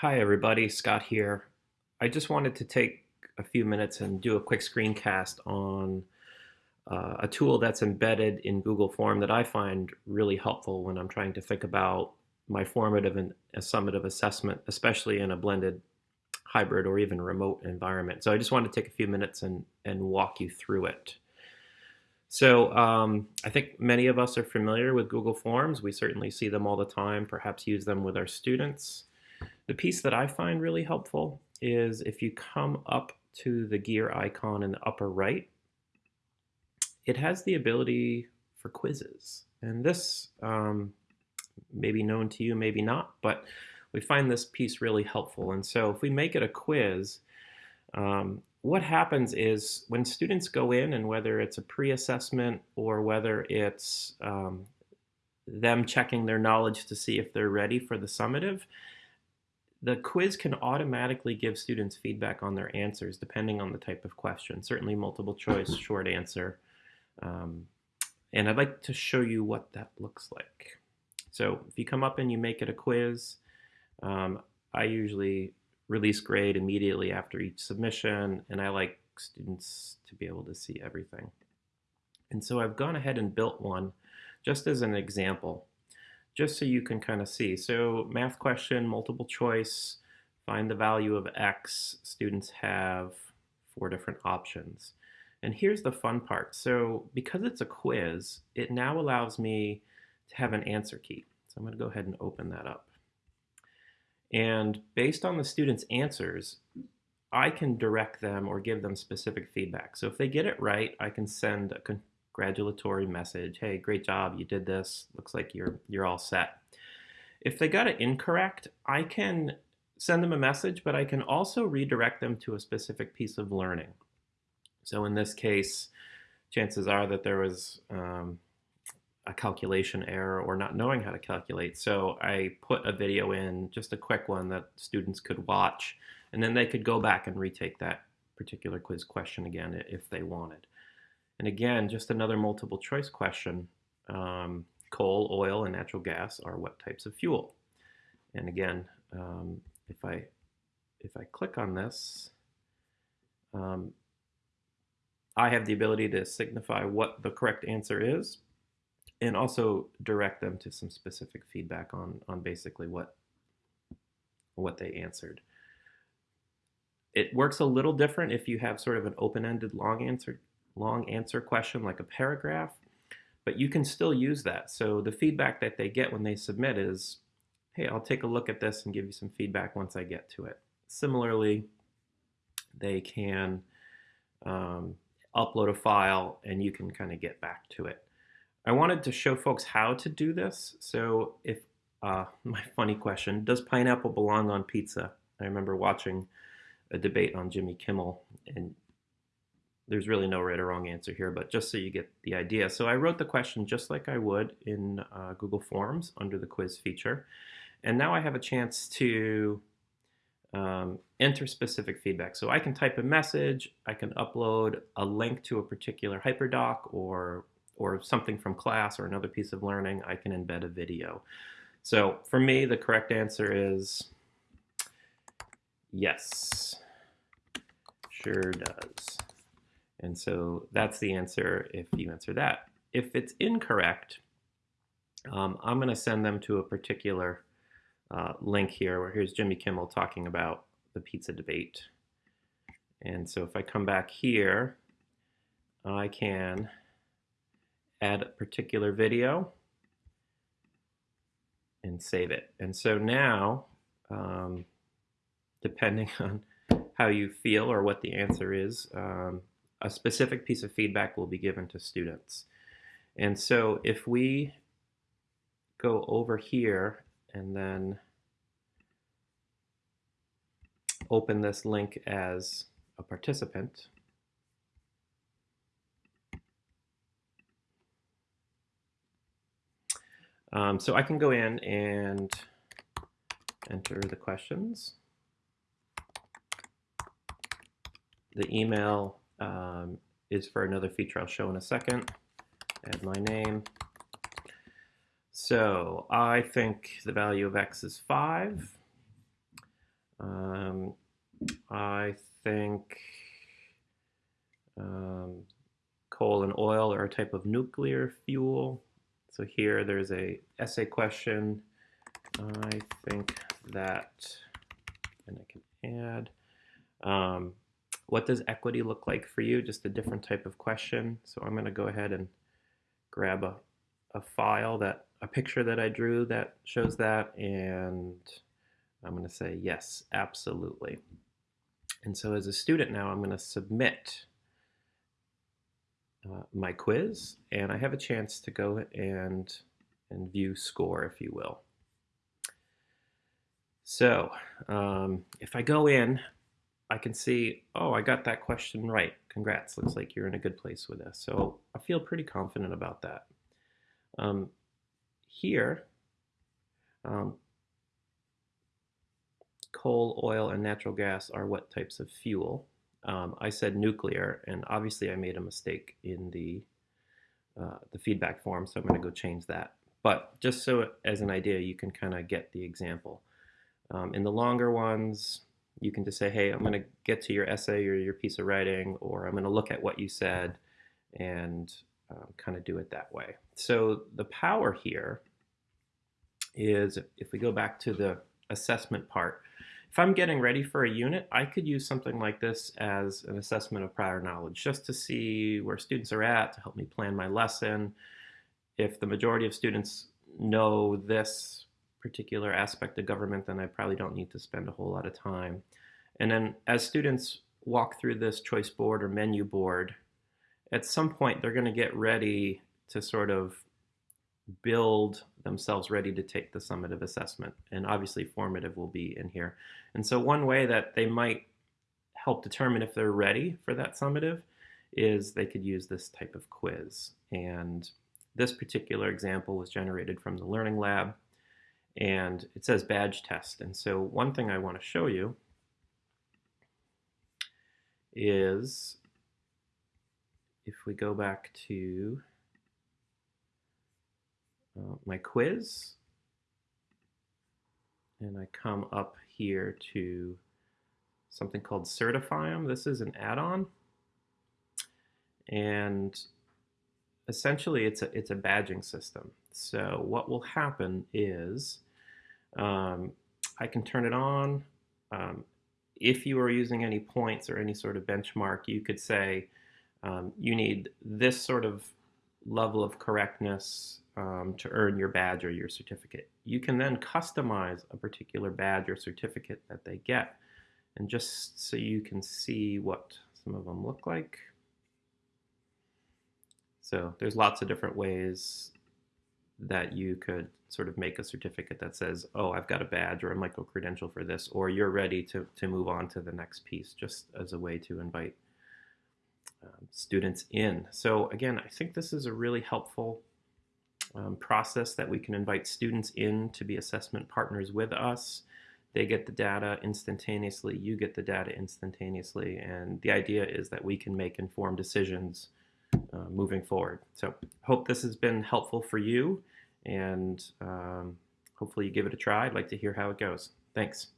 Hi, everybody. Scott here. I just wanted to take a few minutes and do a quick screencast on uh, a tool that's embedded in Google Form that I find really helpful when I'm trying to think about my formative and summative assessment, especially in a blended hybrid or even remote environment. So I just want to take a few minutes and, and walk you through it. So um, I think many of us are familiar with Google Forms. We certainly see them all the time, perhaps use them with our students. The piece that I find really helpful is if you come up to the gear icon in the upper right, it has the ability for quizzes. And this um, may be known to you, maybe not, but we find this piece really helpful. And so if we make it a quiz, um, what happens is when students go in and whether it's a pre-assessment or whether it's um, them checking their knowledge to see if they're ready for the summative, the quiz can automatically give students feedback on their answers depending on the type of question, certainly multiple choice, short answer. Um, and I'd like to show you what that looks like. So if you come up and you make it a quiz, um, I usually release grade immediately after each submission, and I like students to be able to see everything. And so I've gone ahead and built one just as an example, just so you can kind of see. So math question, multiple choice, find the value of x. Students have four different options. And here's the fun part. So because it's a quiz, it now allows me to have an answer key. So I'm going to go ahead and open that up. And based on the student's answers, I can direct them or give them specific feedback. So if they get it right, I can send a congratulatory message. Hey, great job, you did this. Looks like you're, you're all set. If they got it incorrect, I can send them a message, but I can also redirect them to a specific piece of learning. So in this case, chances are that there was um, a calculation error or not knowing how to calculate. So I put a video in, just a quick one that students could watch, and then they could go back and retake that particular quiz question again if they wanted. And again, just another multiple choice question. Um, coal, oil, and natural gas are what types of fuel? And again, um, if I if I click on this, um, I have the ability to signify what the correct answer is and also direct them to some specific feedback on, on basically what, what they answered. It works a little different if you have sort of an open-ended long answer, long answer question like a paragraph, but you can still use that. So the feedback that they get when they submit is, hey, I'll take a look at this and give you some feedback once I get to it. Similarly, they can um, upload a file and you can kind of get back to it. I wanted to show folks how to do this. So if, uh, my funny question, does pineapple belong on pizza? I remember watching a debate on Jimmy Kimmel and there's really no right or wrong answer here, but just so you get the idea. So I wrote the question just like I would in uh, Google Forms under the quiz feature. And now I have a chance to um, enter specific feedback. So I can type a message, I can upload a link to a particular hyperdoc or or something from class or another piece of learning, I can embed a video. So for me, the correct answer is yes, sure does. And so that's the answer if you answer that. If it's incorrect, um, I'm going to send them to a particular uh, link here where here's Jimmy Kimmel talking about the pizza debate. And so if I come back here, I can add a particular video and save it. And so now, um, depending on how you feel or what the answer is, um, a specific piece of feedback will be given to students. And so if we go over here and then open this link as a participant, Um, so I can go in and enter the questions. The email um, is for another feature I'll show in a second. Add my name. So I think the value of x is 5. Um, I think um, coal and oil are a type of nuclear fuel. So here there's a essay question. I think that, and I can add, um, what does equity look like for you? Just a different type of question. So I'm going to go ahead and grab a, a file that, a picture that I drew that shows that, and I'm going to say yes, absolutely. And so as a student now, I'm going to submit uh, my quiz, and I have a chance to go and, and view score, if you will. So um, if I go in, I can see, oh, I got that question right. Congrats, looks like you're in a good place with this. So I feel pretty confident about that. Um, here, um, coal, oil, and natural gas are what types of fuel? Um, I said nuclear, and obviously I made a mistake in the uh, the feedback form, so I'm going to go change that. But just so as an idea, you can kind of get the example. Um, in the longer ones, you can just say, hey, I'm going to get to your essay or your piece of writing, or I'm going to look at what you said and um, kind of do it that way. So the power here is, if we go back to the assessment part, if I'm getting ready for a unit, I could use something like this as an assessment of prior knowledge, just to see where students are at, to help me plan my lesson. If the majority of students know this particular aspect of government, then I probably don't need to spend a whole lot of time. And then as students walk through this choice board or menu board, at some point they're going to get ready to sort of build themselves ready to take the summative assessment. And obviously formative will be in here. And so one way that they might help determine if they're ready for that summative is they could use this type of quiz. And this particular example was generated from the Learning Lab and it says badge test. And so one thing I want to show you is if we go back to uh, my quiz and I come up here to something called Certify This is an add-on and essentially it's a, it's a badging system. So what will happen is um, I can turn it on. Um, if you are using any points or any sort of benchmark, you could say um, you need this sort of level of correctness um, to earn your badge or your certificate. You can then customize a particular badge or certificate that they get. And just so you can see what some of them look like. So there's lots of different ways that you could sort of make a certificate that says, oh, I've got a badge or a micro-credential for this, or you're ready to, to move on to the next piece, just as a way to invite um, students in. So again, I think this is a really helpful um, process that we can invite students in to be assessment partners with us. They get the data instantaneously, you get the data instantaneously, and the idea is that we can make informed decisions uh, moving forward. So hope this has been helpful for you and um, hopefully you give it a try. I'd like to hear how it goes. Thanks.